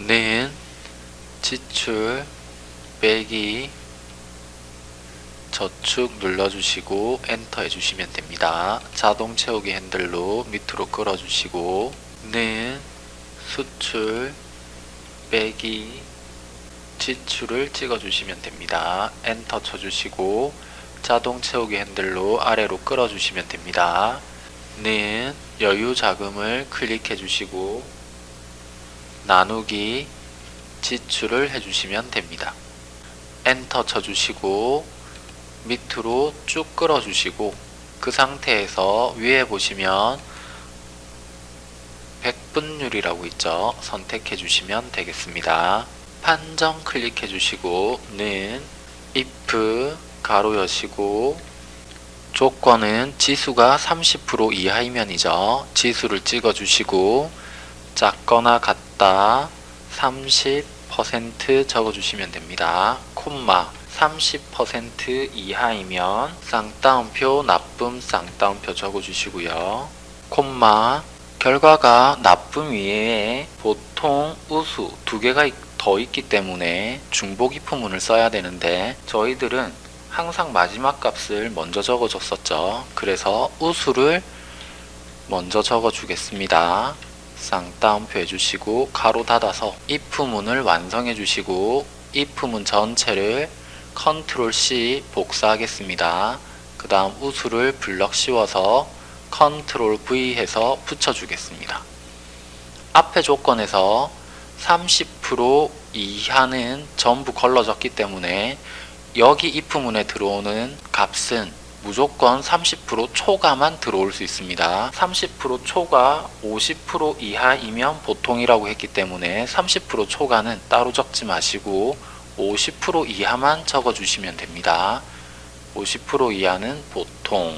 는 지출 빼기 저축 눌러주시고 엔터 해주시면 됩니다. 자동 채우기 핸들로 밑으로 끌어주시고 는 수출 빼기 지출을 찍어주시면 됩니다. 엔터 쳐주시고 자동 채우기 핸들로 아래로 끌어주시면 됩니다. 는 여유 자금을 클릭해 주시고 나누기 지출을 해주시면 됩니다. 엔터 쳐주시고 밑으로 쭉 끌어주시고 그 상태에서 위에 보시면 백분율이라고 있죠. 선택해 주시면 되겠습니다. 판정 클릭해 주시고 는 if 가로 여시고 조건은 지수가 30% 이하이면이죠. 지수를 찍어 주시고 작거나 같다 30% 적어 주시면 됩니다. 콤마 30% 이하이면 쌍따옴표 나쁨 쌍따옴표 적어 주시고요. 콤마 결과가 나쁨 위에 보통 우수 두 개가 더 있기 때문에 중보기 품문을 써야 되는데 저희들은 항상 마지막 값을 먼저 적어 줬었죠. 그래서 우수를 먼저 적어 주겠습니다. 쌍따옴표 해주시고 괄호 닫아서 if문을 완성해 주시고 if문 전체를 control C 복사하겠습니다. 그 다음 우수를 블럭 씌워서 control V 해서 붙여주겠습니다. 앞에 조건에서 30% 이하는 전부 걸러졌기 때문에 여기 if문에 들어오는 값은 무조건 30% 초과만 들어올 수 있습니다. 30% 초과 50% 이하이면 보통이라고 했기 때문에 30% 초과는 따로 적지 마시고 50% 이하만 적어주시면 됩니다. 50% 이하는 보통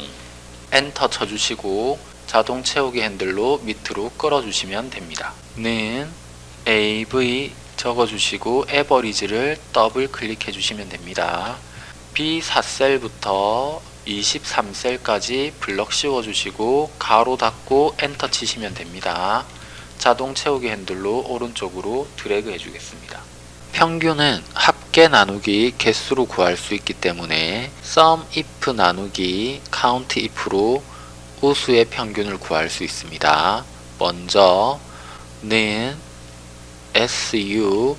엔터 쳐주시고 자동 채우기 핸들로 밑으로 끌어주시면 됩니다. 는 AV 적어주시고 average를 더블 클릭해 주시면 됩니다. B4셀부터 23셀까지 블럭 씌워주시고 괄호 닫고 엔터 치시면 됩니다. 자동 채우기 핸들로 오른쪽으로 드래그 해주겠습니다. 평균은 합계 나누기 개수로 구할 수 있기 때문에 sum if 나누기 count if로 우수의 평균을 구할 수 있습니다. 먼저 는 su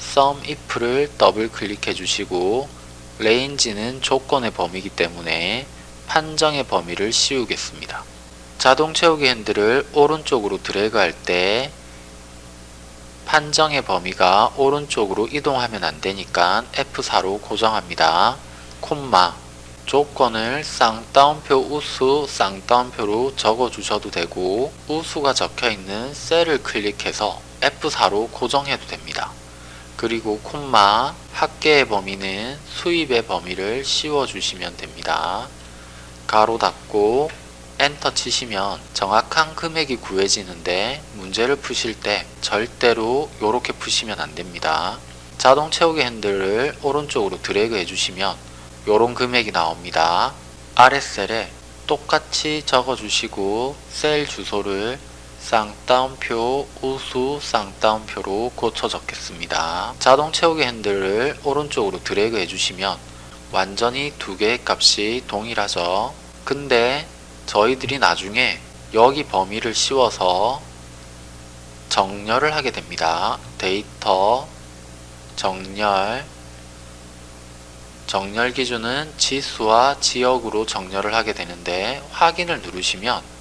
sum if를 더블 클릭해 주시고 range는 조건의 범위이기 때문에 판정의 범위를 씌우겠습니다. 자동 채우기 핸들을 오른쪽으로 드래그 할 때 판정의 범위가 오른쪽으로 이동하면 안되니까 F4로 고정합니다. 콤마 조건을 쌍따옴표 우수 쌍따옴표로 적어 주셔도 되고 우수가 적혀있는 셀을 클릭해서 F4로 고정해도 됩니다. 그리고 콤마 합계의 범위는 수입의 범위를 씌워주시면 됩니다. 가로 닫고 엔터 치시면 정확한 금액이 구해지는데 문제를 푸실 때 절대로 이렇게 푸시면 안됩니다. 자동 채우기 핸들을 오른쪽으로 드래그 해주시면 이런 금액이 나옵니다. 아랫셀에 똑같이 적어주시고 셀 주소를 쌍따옴표 우수 쌍따옴표로 고쳐 적겠습니다. 자동 채우기 핸들을 오른쪽으로 드래그 해주시면 완전히 두 개의 값이 동일하죠. 근데 저희들이 나중에 여기 범위를 씌워서 정렬을 하게 됩니다. 데이터 정렬 정렬 기준은 지수와 지역으로 정렬을 하게 되는데 확인을 누르시면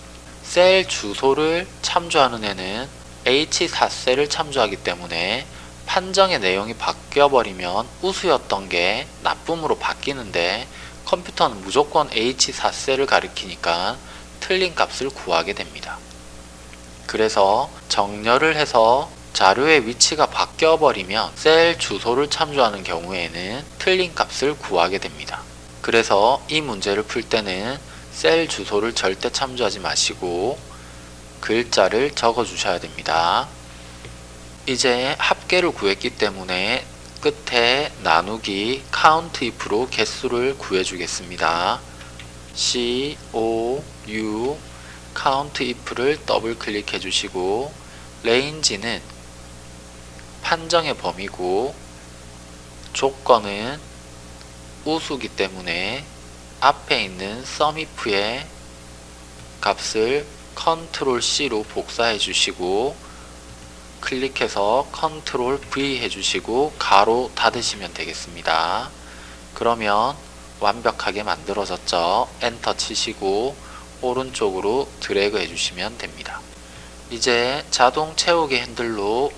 셀 주소를 참조하는 애는 H4셀을 참조하기 때문에 판정의 내용이 바뀌어버리면 우수였던 게 나쁨으로 바뀌는데 컴퓨터는 무조건 H4셀을 가리키니까 틀린 값을 구하게 됩니다. 그래서 정렬을 해서 자료의 위치가 바뀌어버리면 셀 주소를 참조하는 경우에는 틀린 값을 구하게 됩니다. 그래서 이 문제를 풀 때는 셀 주소를 절대 참조하지 마시고 글자를 적어 주셔야 됩니다. 이제 합계를 구했기 때문에 끝에 나누기 count if로 개수를 구해 주겠습니다. c o u count if를 더블 클릭해 주시고 range는 판정의 범위고 조건은 우수기 때문에 앞에 있는 sumif의 값을 control C로 복사해 주시고 클릭해서 control V 해주시고 괄호 닫으시면 되겠습니다. 그러면 완벽하게 만들어졌죠. 엔터 치시고 오른쪽으로 드래그 해주시면 됩니다. 이제 자동 채우기 핸들로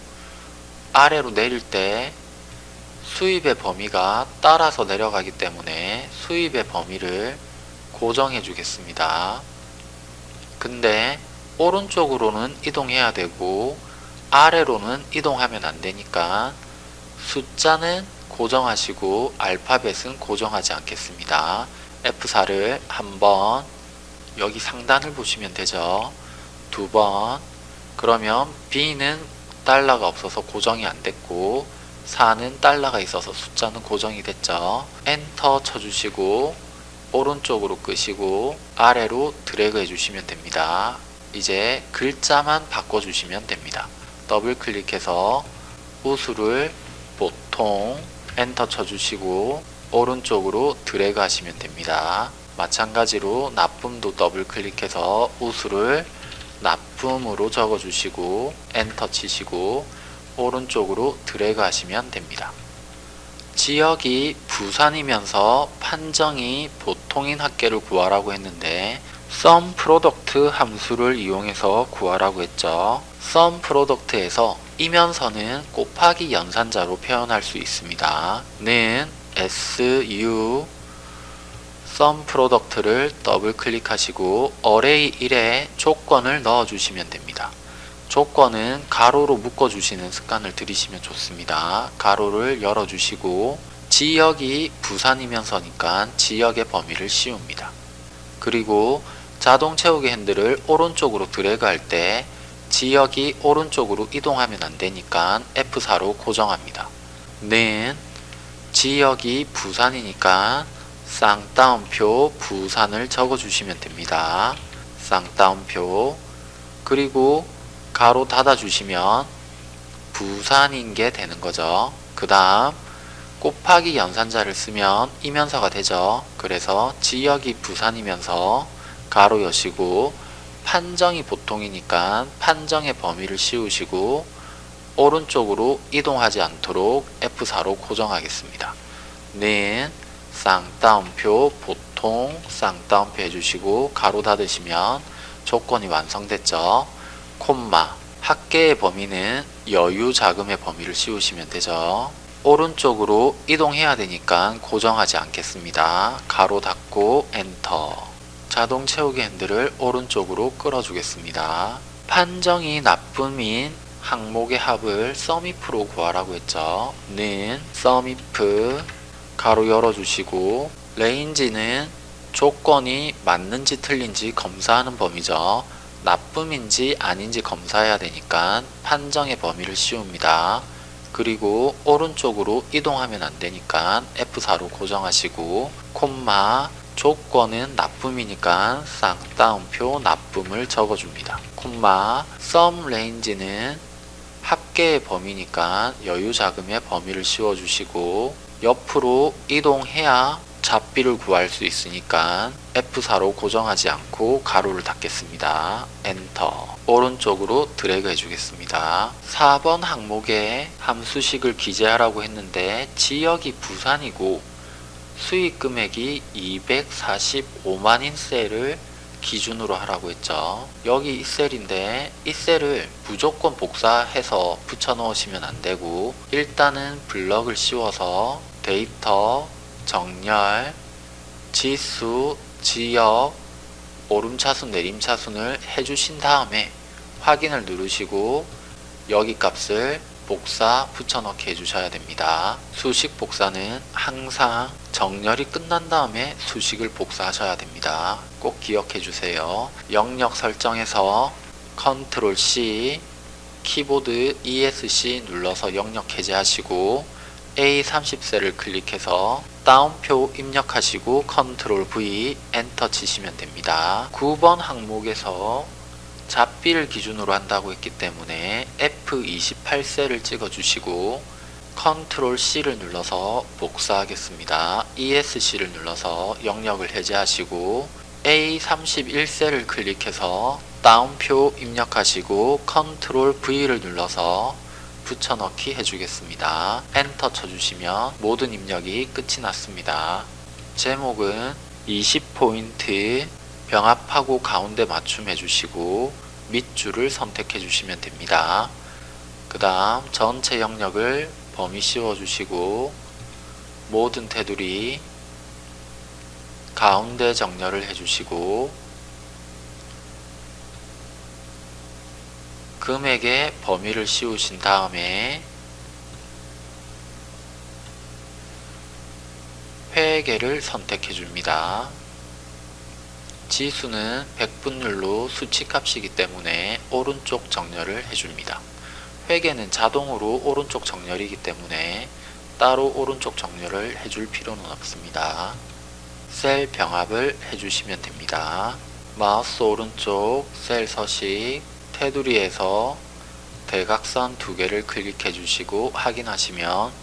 아래로 내릴 때 수입의 범위가 따라서 내려가기 때문에 수입의 범위를 고정해 주겠습니다. 근데 오른쪽으로는 이동해야 되고 아래로는 이동하면 안 되니까 숫자는 고정하시고 알파벳은 고정하지 않겠습니다. F4를 한번 여기 상단을 보시면 되죠. 두 번 그러면 B는 달러가 없어서 고정이 안 됐고 4는 달러가 있어서 숫자는 고정이 됐죠. 엔터 쳐주시고 오른쪽으로 끄시고 아래로 드래그 해주시면 됩니다. 이제 글자만 바꿔주시면 됩니다. 더블 클릭해서 우수를 보통 엔터 쳐주시고 오른쪽으로 드래그 하시면 됩니다. 마찬가지로 나쁨도 더블 클릭해서 우수를 나쁨으로 적어주시고 엔터 치시고 오른쪽으로 드래그 하시면 됩니다. 지역이 부산이면서 판정이 보통인 합계를 구하라고 했는데 sum product 함수를 이용해서 구하라고 했죠. sum product에서 이면서는 곱하기 연산자로 표현할 수 있습니다. 는 su sum product를 더블 클릭하시고 array 1에 조건을 넣어 주시면 됩니다. 조건은 가로로 묶어 주시는 습관을 들이시면 좋습니다. 가로를 열어 주시고 지역이 부산이면서니까 지역의 범위를 씌웁니다. 그리고 자동 채우기 핸들을 오른쪽으로 드래그 할 때 지역이 오른쪽으로 이동하면 안 되니까 F4로 고정합니다. 는 지역이 부산이니까 쌍따옴표 부산을 적어 주시면 됩니다. 쌍따옴표 그리고 가로 닫아 주시면 부산인 게 되는 거죠. 그 다음 곱하기 연산자를 쓰면 이면서가 되죠. 그래서 지역이 부산이면서 가로 여시고 판정이 보통이니까 판정의 범위를 씌우시고 오른쪽으로 이동하지 않도록 F4로 고정하겠습니다. 는 쌍따옴표 보통 쌍따옴표 해주시고 가로 닫으시면 조건이 완성됐죠. 콤마 합계의 범위는 여유 자금의 범위를 씌우시면 되죠. 오른쪽으로 이동해야 되니까 고정하지 않겠습니다. 가로 닫고 엔터 자동 채우기 핸들을 오른쪽으로 끌어주겠습니다. 판정이 나쁨인 항목의 합을 sumif로 구하라고 했죠. 는 sumif 가로 열어주시고 레인지는 조건이 맞는지 틀린지 검사하는 범위죠. 나쁨인지 아닌지 검사해야 되니까 판정의 범위를 씌웁니다. 그리고 오른쪽으로 이동하면 안 되니까 F4로 고정하시고 콤마 조건은 나쁨이니까 쌍따옴표 나쁨을 적어줍니다. 콤마 sum range는 합계의 범위니까 여유 자금의 범위를 씌워주시고 옆으로 이동해야 잡비를 구할 수 있으니까 F4로 고정하지 않고 괄호를 닫겠습니다. 엔터 오른쪽으로 드래그 해주겠습니다. 4번 항목에 함수식을 기재하라고 했는데 지역이 부산이고 수익 금액이 245만인 셀을 기준으로 하라고 했죠. 여기 이 셀인데 이 셀을 무조건 복사해서 붙여 넣으시면 안 되고 일단은 블럭을 씌워서 데이터, 정렬, 지수, 지역, 오름차순, 내림차순을 해주신 다음에 확인을 누르시고 여기 값을 복사 붙여넣기 해주셔야 됩니다. 수식 복사는 항상 정렬이 끝난 다음에 수식을 복사하셔야 됩니다. 꼭 기억해 주세요. 영역 설정에서 컨트롤 C 키보드 ESC 눌러서 영역 해제하시고 A30셀을 클릭해서 따옴표 입력하시고 컨트롤 V 엔터 치시면 됩니다. 9번 항목에서 잡비를 기준으로 한다고 했기 때문에 F28셀을 찍어주시고 컨트롤 C를 눌러서 복사하겠습니다. ESC를 눌러서 영역을 해제하시고 A31셀을 클릭해서 따옴표 입력하시고 컨트롤 V를 눌러서 붙여넣기 해주겠습니다. 엔터 쳐주시면 모든 입력이 끝이 났습니다. 제목은 20포인트 병합하고 가운데 맞춤 해주시고 밑줄을 선택해 주시면 됩니다. 그 다음 전체 영역을 범위 씌워주시고 모든 테두리 가운데 정렬을 해주시고 금액의 범위를 씌우신 다음에 회계를 선택해 줍니다. 지수는 100분율로 수치값이기 때문에 오른쪽 정렬을 해줍니다. 회계는 자동으로 오른쪽 정렬이기 때문에 따로 오른쪽 정렬을 해줄 필요는 없습니다. 셀 병합을 해주시면 됩니다. 마우스 오른쪽 셀 서식 테두리에서 대각선 두 개를 클릭해 주시고 확인하시면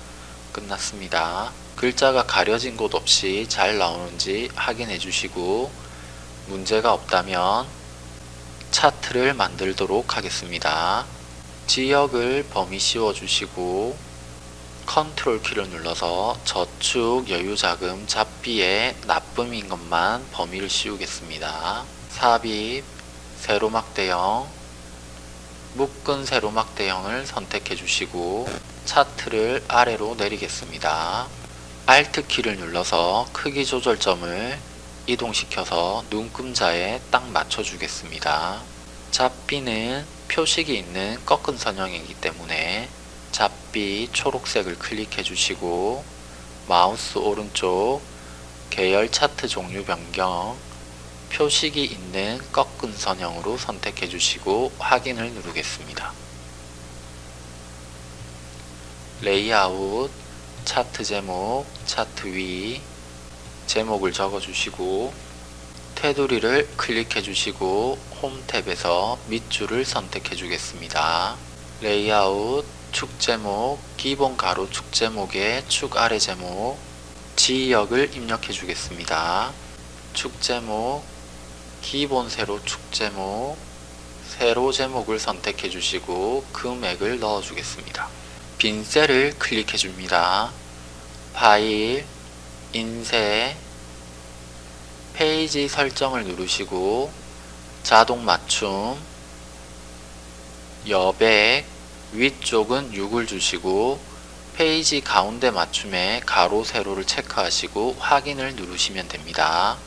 끝났습니다. 글자가 가려진 곳 없이 잘 나오는지 확인해 주시고 문제가 없다면 차트를 만들도록 하겠습니다. 지역을 범위 씌워 주시고 컨트롤 키를 눌러서 저축 여유자금 잡비에 납품인 것만 범위를 씌우겠습니다. 삽입 세로막 대형 묶은 세로막 대형을 선택해 주시고 차트를 아래로 내리겠습니다. Alt 키를 눌러서 크기 조절점을 이동시켜서 눈금자에 딱 맞춰 주겠습니다. 잡비는 표식이 있는 꺾은 선형이기 때문에 잡비 초록색을 클릭해 주시고 마우스 오른쪽 계열 차트 종류 변경 표식이 있는 꺾은 선형으로 선택해 주시고 확인을 누르겠습니다. 레이아웃 차트 제목 차트 위 제목을 적어 주시고 테두리를 클릭해 주시고 홈 탭에서 밑줄을 선택해 주겠습니다. 레이아웃 축 제목 기본 가로 축 제목의 축 아래 제목 지역을 입력해 주겠습니다. 축 제목 기본 세로 축 제목 세로 제목을 선택해 주시고 금액을 넣어 주겠습니다. 빈 셀을 클릭해 줍니다. 파일 인쇄 페이지 설정을 누르시고 자동 맞춤 여백 위쪽은 6을 주시고 페이지 가운데 맞춤에 가로 세로를 체크하시고 확인을 누르시면 됩니다.